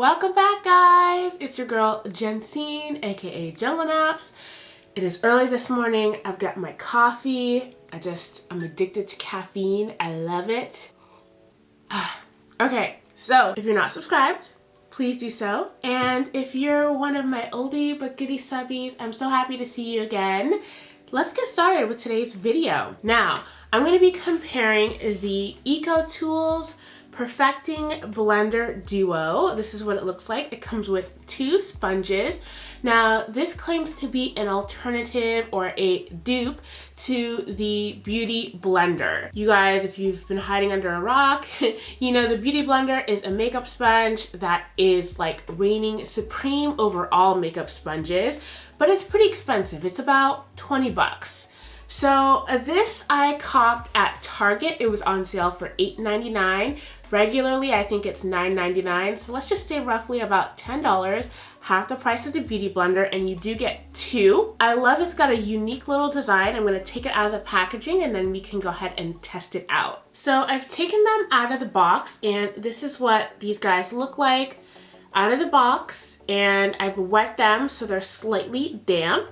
Welcome back guys! It's your girl Jensine aka Jungle Naps. It is early this morning. I've got my coffee. I just, I'm addicted to caffeine. I love it. okay, so if you're not subscribed, please do so. And if you're one of my oldie but goodie subbies, I'm so happy to see you again. Let's get started with today's video. Now, I'm going to be comparing the Eco Tools Perfecting Blender Duo. This is what it looks like. It comes with two sponges. Now, this claims to be an alternative or a dupe to the Beauty Blender. You guys, if you've been hiding under a rock, you know the Beauty Blender is a makeup sponge that is like reigning supreme over all makeup sponges, but it's pretty expensive. It's about 20 bucks. So uh, this I copped at Target. It was on sale for $8.99. Regularly, I think it's $9.99. So let's just say roughly about $10, half the price of the Beauty Blender, and you do get two. I love it's got a unique little design. I'm gonna take it out of the packaging and then we can go ahead and test it out. So I've taken them out of the box and this is what these guys look like out of the box and I've wet them so they're slightly damp.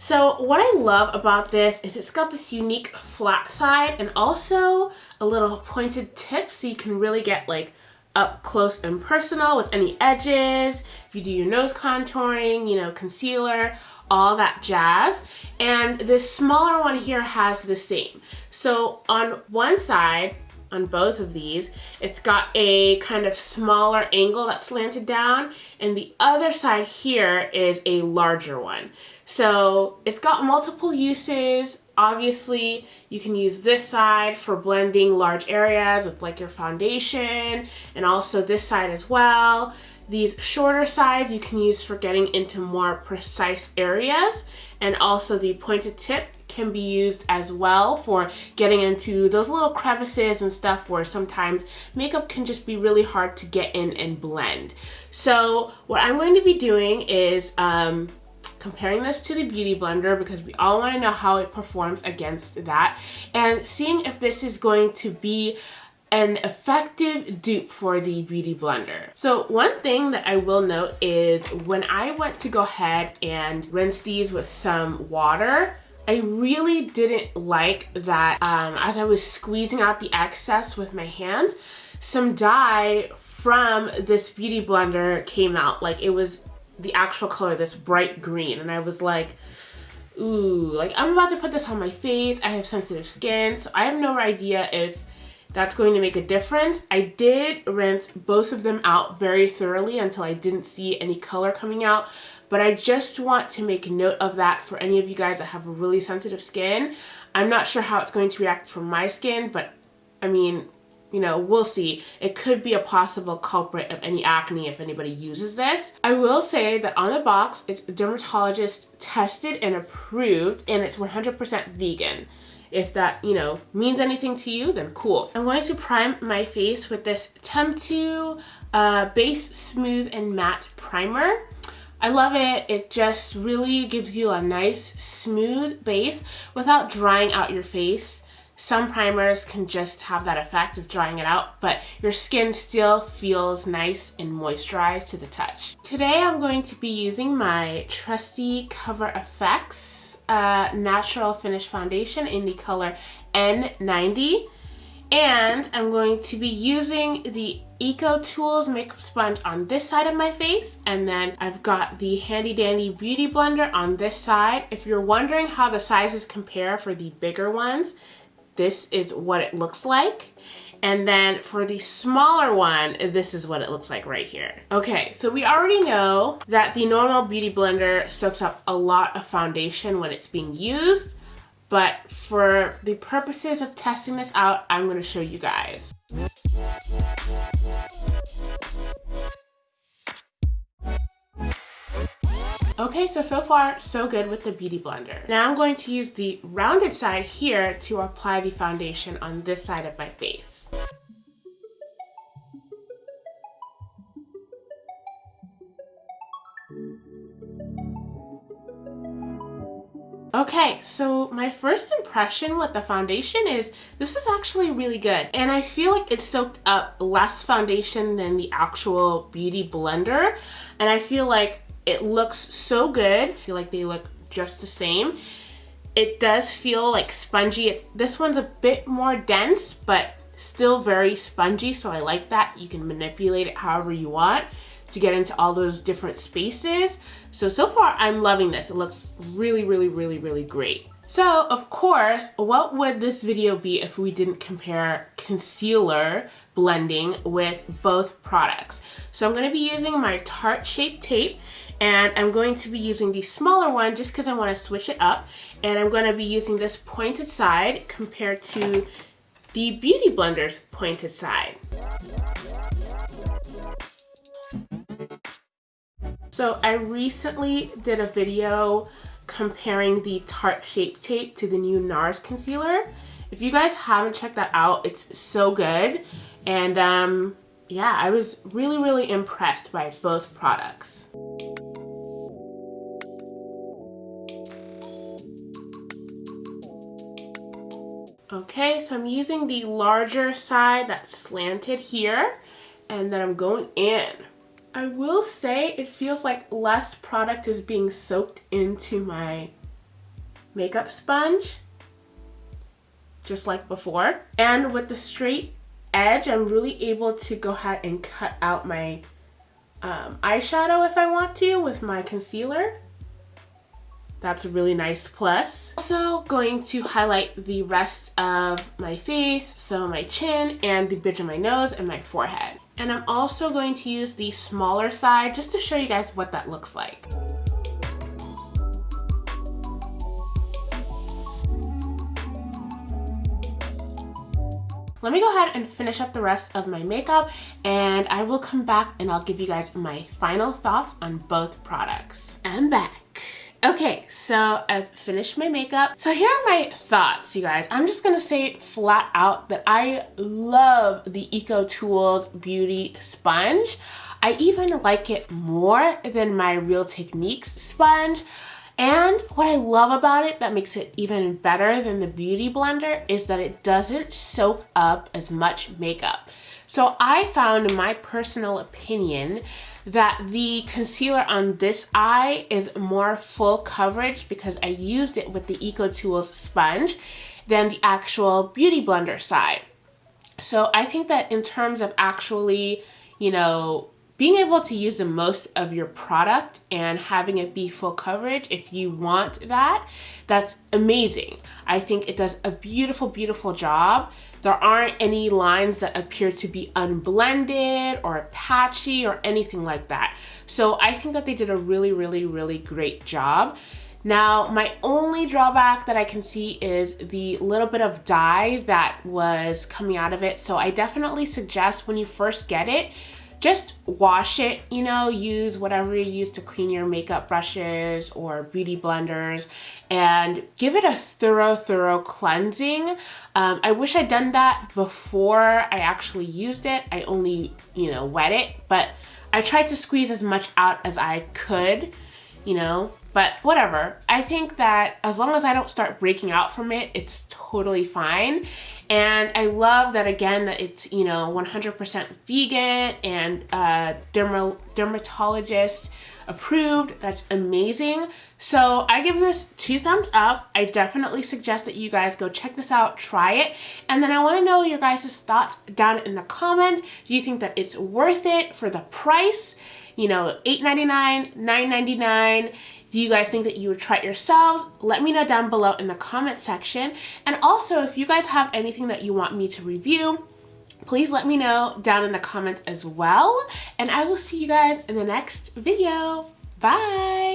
So what I love about this is it's got this unique flat side and also a little pointed tip so you can really get like up close and personal with any edges, if you do your nose contouring, you know, concealer, all that jazz. And this smaller one here has the same. So on one side, on both of these. It's got a kind of smaller angle that's slanted down and the other side here is a larger one. So it's got multiple uses. Obviously, you can use this side for blending large areas with like your foundation and also this side as well. These shorter sides you can use for getting into more precise areas and also the pointed tip can be used as well for getting into those little crevices and stuff where sometimes makeup can just be really hard to get in and blend. So what I'm going to be doing is um, comparing this to the Beauty Blender because we all want to know how it performs against that and seeing if this is going to be an effective dupe for the Beauty Blender. So one thing that I will note is when I went to go ahead and rinse these with some water, I really didn't like that um, as I was squeezing out the excess with my hands, some dye from this Beauty Blender came out. Like it was the actual color, this bright green. And I was like, ooh, like I'm about to put this on my face. I have sensitive skin, so I have no idea if that's going to make a difference. I did rinse both of them out very thoroughly until I didn't see any color coming out, but I just want to make note of that for any of you guys that have really sensitive skin. I'm not sure how it's going to react for my skin, but I mean, you know, we'll see. It could be a possible culprit of any acne if anybody uses this. I will say that on the box, it's dermatologist tested and approved and it's 100% vegan. If that, you know, means anything to you, then cool. I'm going to prime my face with this Temptu uh, Base Smooth and Matte Primer. I love it. It just really gives you a nice smooth base without drying out your face. Some primers can just have that effect of drying it out, but your skin still feels nice and moisturized to the touch. Today I'm going to be using my trusty Cover FX uh, Natural Finish Foundation in the color N90. And I'm going to be using the Eco Tools makeup sponge on this side of my face and then I've got the handy dandy beauty blender on this side. If you're wondering how the sizes compare for the bigger ones, this is what it looks like. And then for the smaller one, this is what it looks like right here. Okay, so we already know that the normal Beauty Blender soaks up a lot of foundation when it's being used. But for the purposes of testing this out, I'm gonna show you guys. Okay, so, so far, so good with the Beauty Blender. Now I'm going to use the rounded side here to apply the foundation on this side of my face. Okay, so my first impression with the foundation is this is actually really good. And I feel like it soaked up less foundation than the actual Beauty Blender. And I feel like it looks so good. I feel like they look just the same. It does feel like spongy. It, this one's a bit more dense, but still very spongy. So I like that. You can manipulate it however you want to get into all those different spaces. So, so far I'm loving this. It looks really, really, really, really great. So, of course, what would this video be if we didn't compare concealer blending with both products? So I'm gonna be using my Tarte Shape Tape and I'm going to be using the smaller one just because I want to switch it up and I'm going to be using this pointed side compared to the Beauty Blender's pointed side. So I recently did a video comparing the Tarte Shape Tape to the new NARS concealer. If you guys haven't checked that out, it's so good. And um, yeah, I was really, really impressed by both products. Okay, so I'm using the larger side that's slanted here, and then I'm going in. I will say it feels like less product is being soaked into my makeup sponge, just like before. And with the straight edge, I'm really able to go ahead and cut out my um, eyeshadow if I want to with my concealer. That's a really nice plus. Also going to highlight the rest of my face, so my chin and the bridge of my nose and my forehead. And I'm also going to use the smaller side just to show you guys what that looks like. Let me go ahead and finish up the rest of my makeup and I will come back and I'll give you guys my final thoughts on both products. I'm back. Okay, so I've finished my makeup. So here are my thoughts, you guys. I'm just gonna say flat out that I love the Eco Tools Beauty Sponge. I even like it more than my Real Techniques sponge. And what I love about it that makes it even better than the Beauty Blender is that it doesn't soak up as much makeup. So I found, my personal opinion, that the concealer on this eye is more full coverage because I used it with the Eco Tools sponge than the actual Beauty Blender side. So I think that in terms of actually, you know, being able to use the most of your product and having it be full coverage if you want that, that's amazing. I think it does a beautiful, beautiful job. There aren't any lines that appear to be unblended or patchy or anything like that. So I think that they did a really, really, really great job. Now, my only drawback that I can see is the little bit of dye that was coming out of it. So I definitely suggest when you first get it, just wash it, you know, use whatever you use to clean your makeup brushes or beauty blenders and give it a thorough, thorough cleansing. Um, I wish I'd done that before I actually used it. I only, you know, wet it, but I tried to squeeze as much out as I could, you know, but whatever. I think that as long as I don't start breaking out from it, it's totally fine. And I love that again that it's, you know, 100% vegan and uh, derma dermatologist approved. That's amazing. So I give this two thumbs up. I definitely suggest that you guys go check this out, try it. And then I wanna know your guys' thoughts down in the comments. Do you think that it's worth it for the price? You know, $8.99, $9.99. Do you guys think that you would try it yourselves? Let me know down below in the comment section. And also, if you guys have anything that you want me to review, please let me know down in the comments as well. And I will see you guys in the next video. Bye!